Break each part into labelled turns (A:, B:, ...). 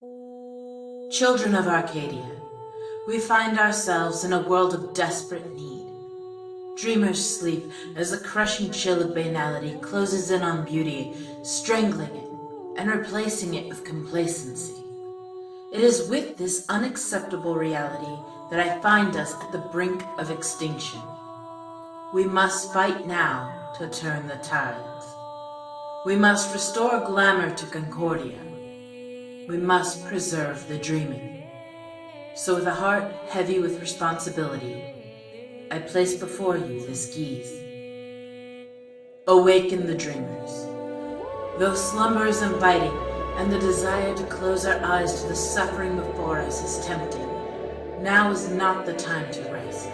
A: Children of Arcadia, we find ourselves in a world of desperate need. Dreamers sleep as the crushing chill of banality closes in on beauty, strangling it and replacing it with complacency. It is with this unacceptable reality that I find us at the brink of extinction. We must fight now to turn the tides. We must restore glamour to Concordia. We must preserve the dreaming. So with a heart heavy with responsibility, I place before you this geas. Awaken the dreamers. Though slumber is inviting and the desire to close our eyes to the suffering before us is tempting, now is not the time to rest.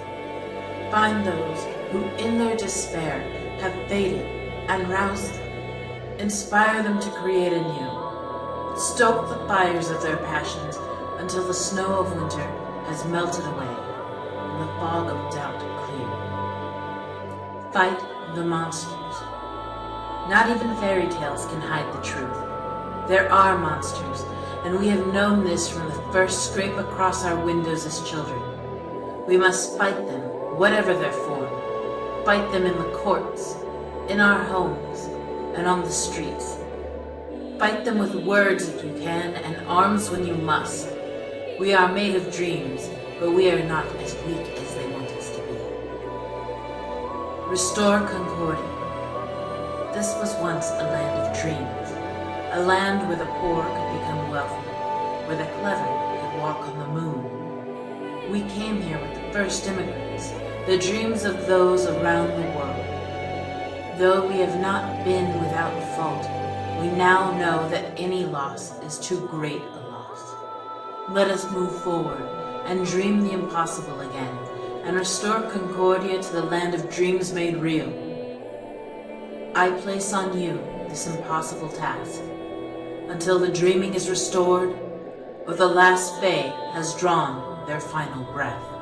A: Find those who in their despair have faded and rouse them. Inspire them to create anew. Stoke the fires of their passions until the snow of winter has melted away and the fog of doubt cleared. Fight the monsters. Not even fairy tales can hide the truth. There are monsters, and we have known this from the first scrape across our windows as children. We must fight them, whatever their form. Fight them in the courts, in our homes, and on the streets. Fight them with words if you can, and arms when you must. We are made of dreams, but we are not as weak as they want us to be. Restore Concordia. This was once a land of dreams, a land where the poor could become wealthy, where the clever could walk on the moon. We came here with the first immigrants, the dreams of those around the world. Though we have not been without fault, we now know that any loss is too great a loss. Let us move forward and dream the impossible again, and restore Concordia to the land of dreams made real. I place on you this impossible task, until the dreaming is restored, or the last Fae has drawn their final breath.